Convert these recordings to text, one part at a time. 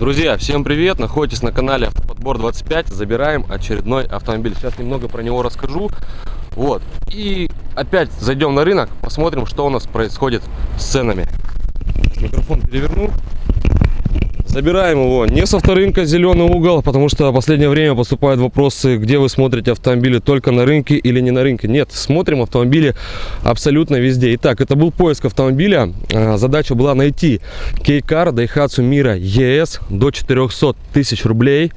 Друзья, всем привет! Находитесь на канале Автоподбор 25. Забираем очередной автомобиль. Сейчас немного про него расскажу. Вот. И опять зайдем на рынок, посмотрим, что у нас происходит с ценами. Микрофон переверну. Забираем его не со вторынка зеленый угол, потому что в последнее время поступают вопросы, где вы смотрите автомобили только на рынке или не на рынке. Нет, смотрим автомобили абсолютно везде. Итак, это был поиск автомобиля. А, задача была найти Кейкар Daihatsu Mira ES до 400 тысяч рублей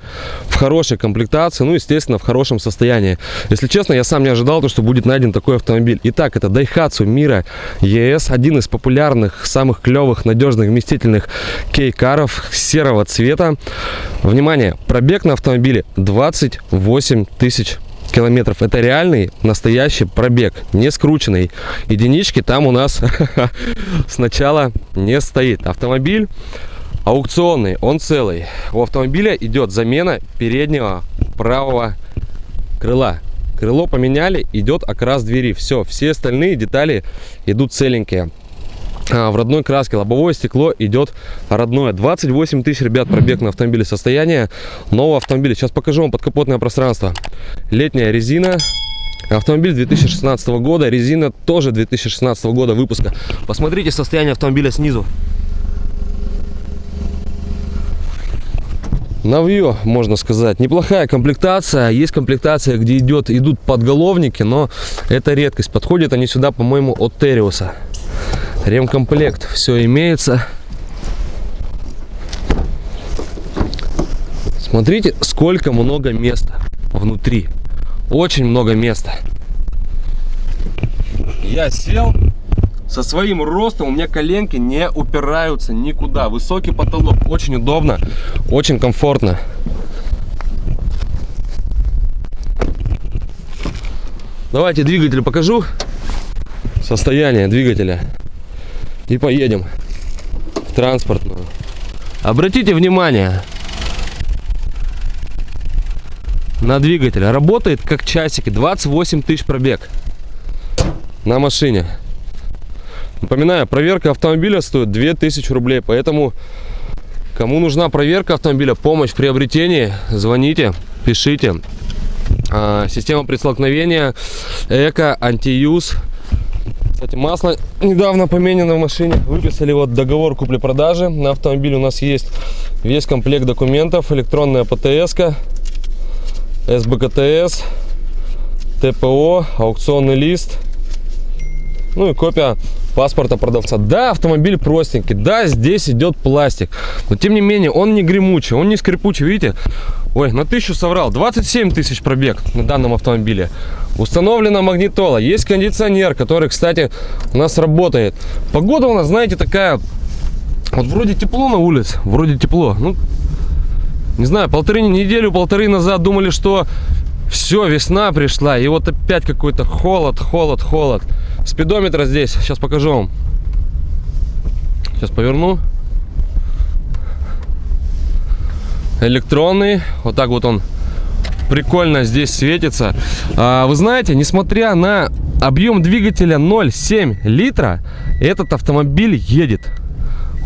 в хорошей комплектации, ну, естественно, в хорошем состоянии. Если честно, я сам не ожидал, то, что будет найден такой автомобиль. Итак, это Daihatsu Mira ES, один из популярных, самых клевых, надежных, вместительных кейкаров серого цвета. Внимание, пробег на автомобиле 28 тысяч километров. Это реальный, настоящий пробег, не скрученный. Единички там у нас сначала не стоит. Автомобиль аукционный, он целый. У автомобиля идет замена переднего правого крыла. Крыло поменяли, идет окрас двери. Все, все остальные детали идут целенькие. А, в родной краске. Лобовое стекло идет родное. 28 тысяч, ребят, пробег на автомобиле состояние нового автомобиля. Сейчас покажу вам подкапотное пространство. Летняя резина. Автомобиль 2016 года. Резина тоже 2016 года выпуска. Посмотрите состояние автомобиля снизу. Навье, можно сказать. Неплохая комплектация. Есть комплектация, где идет, идут подголовники, но это редкость. Подходят они сюда, по-моему, от Териуса ремкомплект. Все имеется. Смотрите сколько много места внутри. Очень много места. Я сел. Со своим ростом у меня коленки не упираются никуда. Высокий потолок. Очень удобно. Очень комфортно. Давайте двигатель покажу. Состояние двигателя и поедем в транспортную. Обратите внимание на двигатель. Работает как часики. 28 тысяч пробег на машине. Напоминаю, проверка автомобиля стоит 2000 рублей. Поэтому, кому нужна проверка автомобиля, помощь в приобретении, звоните, пишите. А, система предстолкновения, эко, антиюз. Кстати, масло недавно поменено в машине. Выписали вот договор купли-продажи. На автомобиле у нас есть весь комплект документов. Электронная ПТС, СБКТС, ТПО, аукционный лист. Ну и копия паспорта продавца. Да, автомобиль простенький. Да, здесь идет пластик. Но тем не менее, он не гремучий, он не скрипучий. Видите? Ой, на тысячу соврал. 27 тысяч пробег на данном автомобиле. Установлена магнитола. Есть кондиционер, который, кстати, у нас работает. Погода у нас, знаете, такая... Вот вроде тепло на улице, вроде тепло. Ну, не знаю, полторы неделю, полторы назад думали, что все, весна пришла. И вот опять какой-то холод, холод, холод. Спидометр здесь, сейчас покажу вам. Сейчас поверну. Электронный. Вот так вот он прикольно здесь светится. А, вы знаете, несмотря на объем двигателя 0,7 литра, этот автомобиль едет.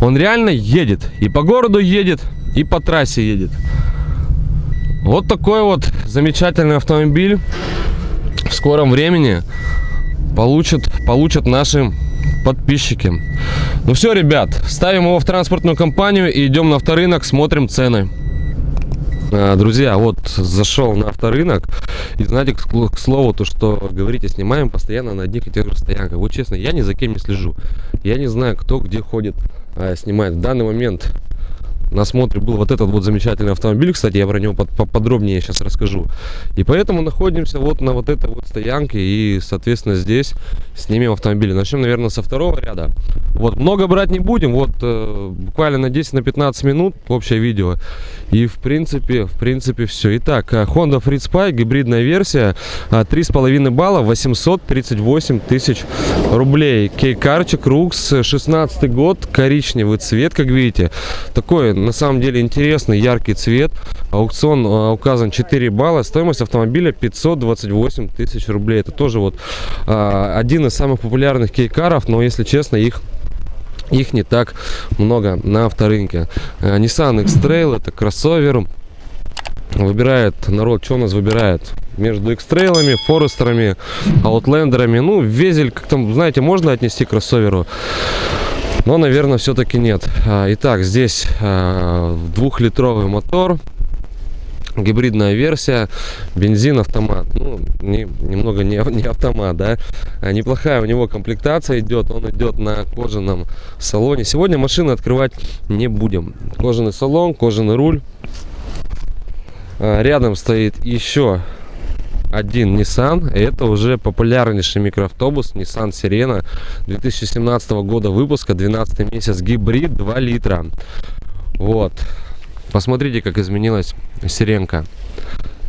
Он реально едет. И по городу едет, и по трассе едет. Вот такой вот замечательный автомобиль в скором времени получат, получат наши подписчики. Ну все, ребят, ставим его в транспортную компанию и идем на авторынок, смотрим цены. А, друзья, вот зашел на авторынок. И знаете, к слову, то, что говорите, снимаем постоянно на одних и тех же стоянках. Вот честно, я ни за кем не слежу. Я не знаю, кто где ходит, а, снимает. В данный момент на смотре был вот этот вот замечательный автомобиль. Кстати, я про него подробнее сейчас расскажу. И поэтому находимся вот на вот этой вот стоянке. И, соответственно, здесь снимем автомобили. Начнем, наверное, со второго ряда. Вот, много брать не будем. Вот, э, буквально на 10-15 на минут общее видео. И, в принципе, в принципе, все. Итак, э, Honda Freed Spy, гибридная версия. 3,5 э, балла, 838 тысяч рублей. Кейкарчик, Рукс, 16 год, коричневый цвет, как видите. Такой на самом деле интересный, яркий цвет. Аукцион а, указан 4 балла. Стоимость автомобиля 528 тысяч рублей. Это тоже вот а, один из самых популярных кейкаров, но если честно, их их не так много на авторынке. Э, Nissan X-Trail это кроссовер. Выбирает народ, что у нас выбирает? Между X-Trail'ами, Форестерами, Аутлендерами. Ну, Везель, как там, знаете, можно отнести к кроссоверу. Но, наверное, все-таки нет. А, итак, здесь а, двухлитровый мотор гибридная версия бензин автомат. Ну не, немного не, не автомат да. А неплохая у него комплектация идет он идет на кожаном салоне. Сегодня машины открывать не будем. Кожаный салон кожаный руль. Рядом стоит еще один Nissan. Это уже популярнейший микроавтобус Nissan Sirena 2017 года выпуска, 12 месяц, гибрид 2 литра. Вот. Посмотрите, как изменилась Сиренка.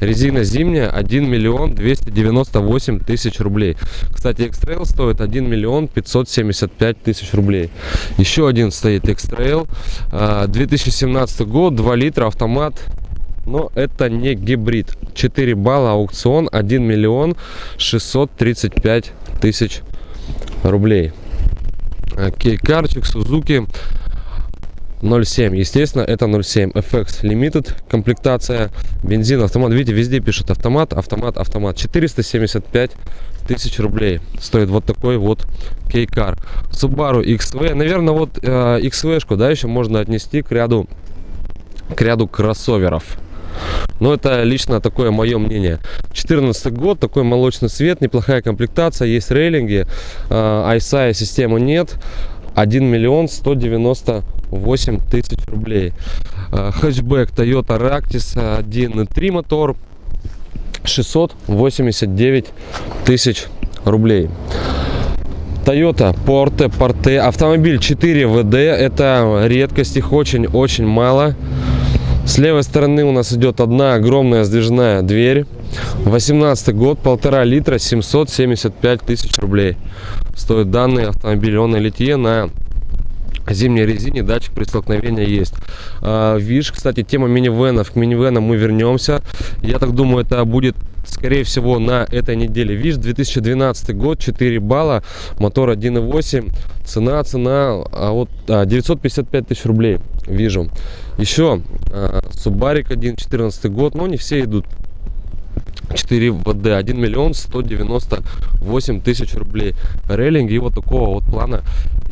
Резина зимняя 1 миллион 298 тысяч рублей. Кстати, X-Trail стоит 1 миллион 575 тысяч рублей. Еще один стоит X-Trail. 2017 год, 2 литра, автомат. Но это не гибрид. 4 балла аукцион 1 миллион 635 тысяч рублей. Кейкарчик, Сузуки 0.7. Естественно, это 0.7. FX Limited комплектация. Бензин, автомат. Видите, везде пишут автомат, автомат, автомат. 475 тысяч рублей стоит вот такой вот кейкар. Subaru XV. Наверное, вот э, XV-шку, да, еще можно отнести к ряду, к ряду кроссоверов. Но это лично такое мое мнение. 14 год, такой молочный цвет, неплохая комплектация, есть рейлинги, ISI системы нет. 1 миллион 198 тысяч рублей. Э, хэтчбэк Toyota Ractis 1.3 мотор 689 тысяч рублей. Toyota Porte Porte автомобиль 4 ВД это редкость их очень-очень мало с левой стороны у нас идет одна огромная сдвижная дверь. 18 год полтора литра 775 тысяч рублей стоит данный автомобиль. Он на литье на зимней резине датчик при столкновении есть. А, видишь кстати тема минивенов. К минивенам мы вернемся. Я так думаю это будет скорее всего на этой неделе. Видишь 2012 год 4 балла мотор 1.8 цена цена а вот а, 955 тысяч рублей. Вижу. Еще а, субарик 1 14 год. Но не все идут. 4 ВД. 1 миллион 198 тысяч рублей. Рейлинг и вот такого вот плана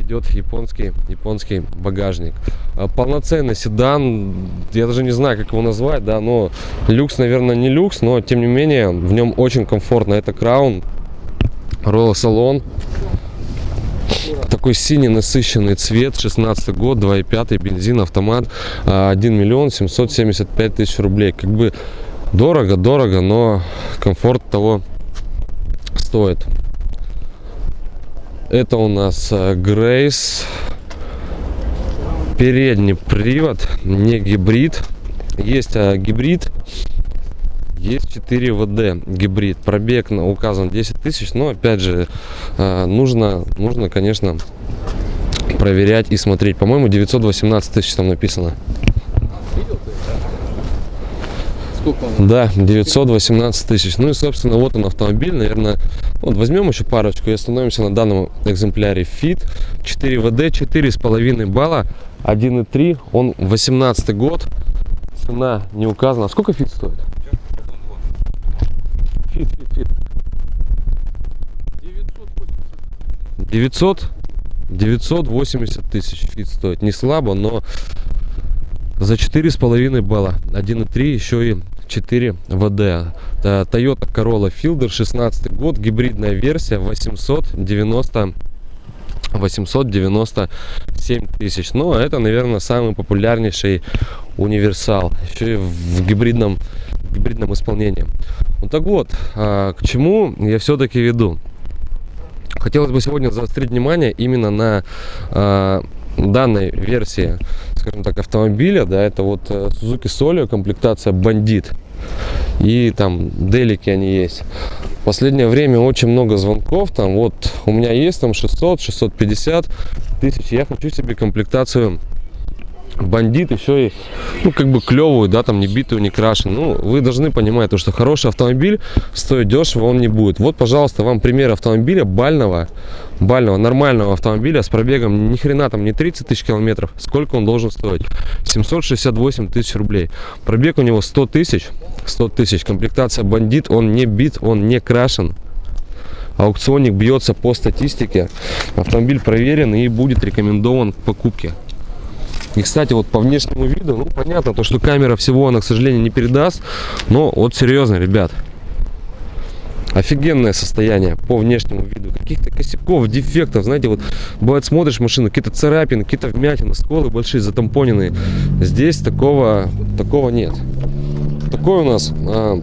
идет японский японский багажник. А, полноценный седан я даже не знаю как его назвать да но люкс наверное не люкс но тем не менее в нем очень комфортно. Это краун Royal салон такой синий насыщенный цвет 16 год 2,5 бензин автомат 1 а, миллион 775 тысяч рублей. Как бы дорого дорого но комфорт того стоит это у нас грейс. Передний привод не гибрид. Есть а, гибрид. Есть 4 ВД гибрид. Пробег на указан 10 тысяч но опять же а, нужно нужно конечно проверять и смотреть. По моему 918 тысяч там написано да 918 тысяч. Ну и собственно вот он автомобиль. Наверное вот возьмем еще парочку и остановимся на данном экземпляре. Fit 4 вд 4 с половиной балла. 1,3 он 18 год. Цена не указана. А сколько фит стоит? Fit Fit Fit. 900 980 тысяч Fit стоит. Не слабо но за четыре с половиной балла. 1,3 еще и 4WD Toyota Corolla Fielder 16 год гибридная версия 890 897 тысяч. Но это наверное самый популярнейший универсал еще и в гибридном в гибридном исполнении. Вот так вот а, к чему я все-таки веду. Хотелось бы сегодня заострить внимание именно на а, данной версии, скажем так, автомобиля, да, это вот э, Suzuki Solio, комплектация Бандит. И там делики они есть. В последнее время очень много звонков. Там вот у меня есть там 600, 650 тысяч. Я хочу себе комплектацию бандит еще и, ну, как бы клевую, да, там не битую, не крашен. Ну, вы должны понимать, то, что хороший автомобиль стоит дешево, он не будет. Вот, пожалуйста, вам пример автомобиля бального, бального, нормального автомобиля с пробегом ни хрена там не 30 тысяч километров. Сколько он должен стоить? 768 тысяч рублей. Пробег у него 100 тысяч, 100 тысяч. Комплектация бандит, он не бит, он не крашен. Аукционник бьется по статистике. Автомобиль проверен и будет рекомендован к покупке. И, кстати, вот по внешнему виду, ну, понятно, то, что камера всего она, к сожалению, не передаст. Но вот серьезно, ребят, офигенное состояние по внешнему виду. Каких-то косяков, дефектов, знаете, вот бывает смотришь машину, какие-то царапины, какие-то вмятины, сколы большие, затампоненные. Здесь такого, такого нет. Такой у нас а,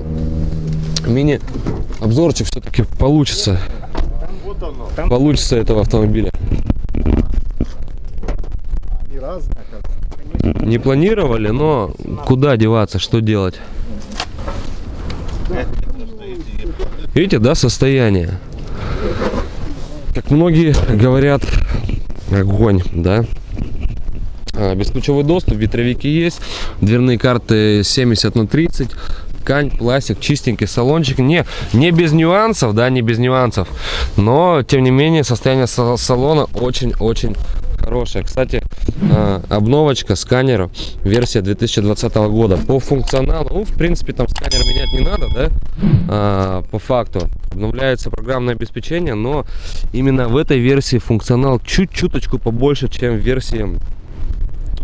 мини-обзорчик все-таки получится. Получится этого автомобиля. Не планировали, но куда деваться, что делать? Видите, да, состояние? Как многие говорят, огонь, да? А, бесключевой доступ, ветровики есть, дверные карты 70 на 30, ткань, пластик, чистенький салончик. Не, не без нюансов, да, не без нюансов. Но, тем не менее, состояние салона очень-очень хорошая. Кстати, а, обновочка сканера, версия 2020 года. По функционалу, ну, в принципе, там сканер менять не надо, да, а, по факту. Обновляется программное обеспечение, но именно в этой версии функционал чуть-чуточку побольше, чем в версии,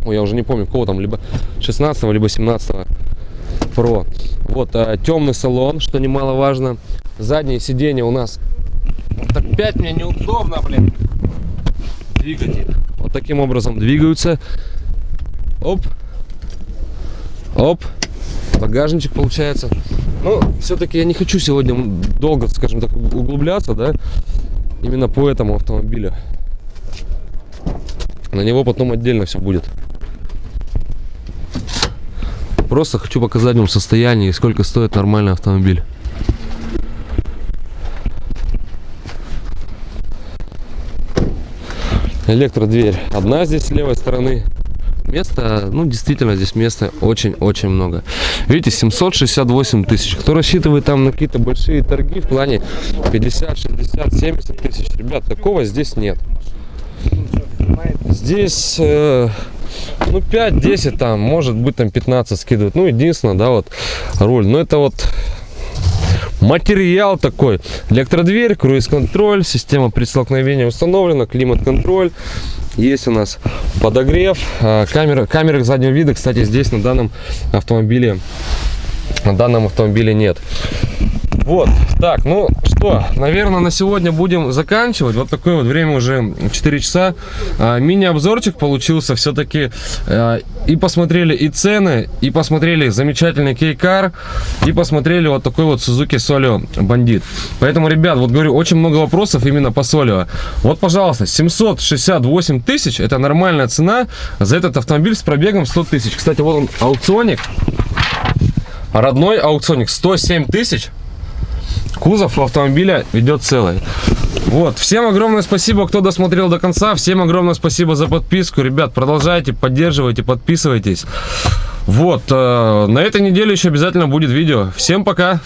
ой, я уже не помню, кого там, либо 16 либо 17 Pro. Вот, а, темный салон, что немаловажно. Заднее сиденье у нас... Опять мне неудобно, блин двигатель. Вот таким образом двигаются. Оп. Оп. Багажничек получается. Ну, все-таки я не хочу сегодня долго, скажем так, углубляться, да, именно по этому автомобилю. На него потом отдельно все будет. Просто хочу показать вам состояние и сколько стоит нормальный автомобиль. Электродверь одна здесь с левой стороны. Места ну действительно здесь места очень-очень много. Видите 768 тысяч. Кто рассчитывает там на какие-то большие торги в плане 50 60 70 тысяч? Ребят такого здесь нет. Здесь э, ну 5-10 там может быть там 15 скидывают ну единственное да вот руль. Но это вот материал такой. Электродверь круиз-контроль система предстолкновения установлена климат-контроль. Есть у нас подогрев а, камера камеры заднего вида кстати здесь на данном автомобиле на данном автомобиле нет вот, так, ну что, наверное, на сегодня будем заканчивать. Вот такое вот время уже 4 часа. А, Мини-обзорчик получился все-таки. А, и посмотрели и цены, и посмотрели замечательный кейкар, и посмотрели вот такой вот Suzuki Solio Бандит. Поэтому, ребят, вот говорю, очень много вопросов именно по Solio. Вот, пожалуйста, 768 тысяч, это нормальная цена за этот автомобиль с пробегом 100 тысяч. Кстати, вот он аукционик. Родной аукционик 107 тысяч кузов автомобиля идет целый. Вот, всем огромное спасибо, кто досмотрел до конца. Всем огромное спасибо за подписку. Ребят, продолжайте, поддерживайте, подписывайтесь. Вот, э, на этой неделе еще обязательно будет видео. Всем пока!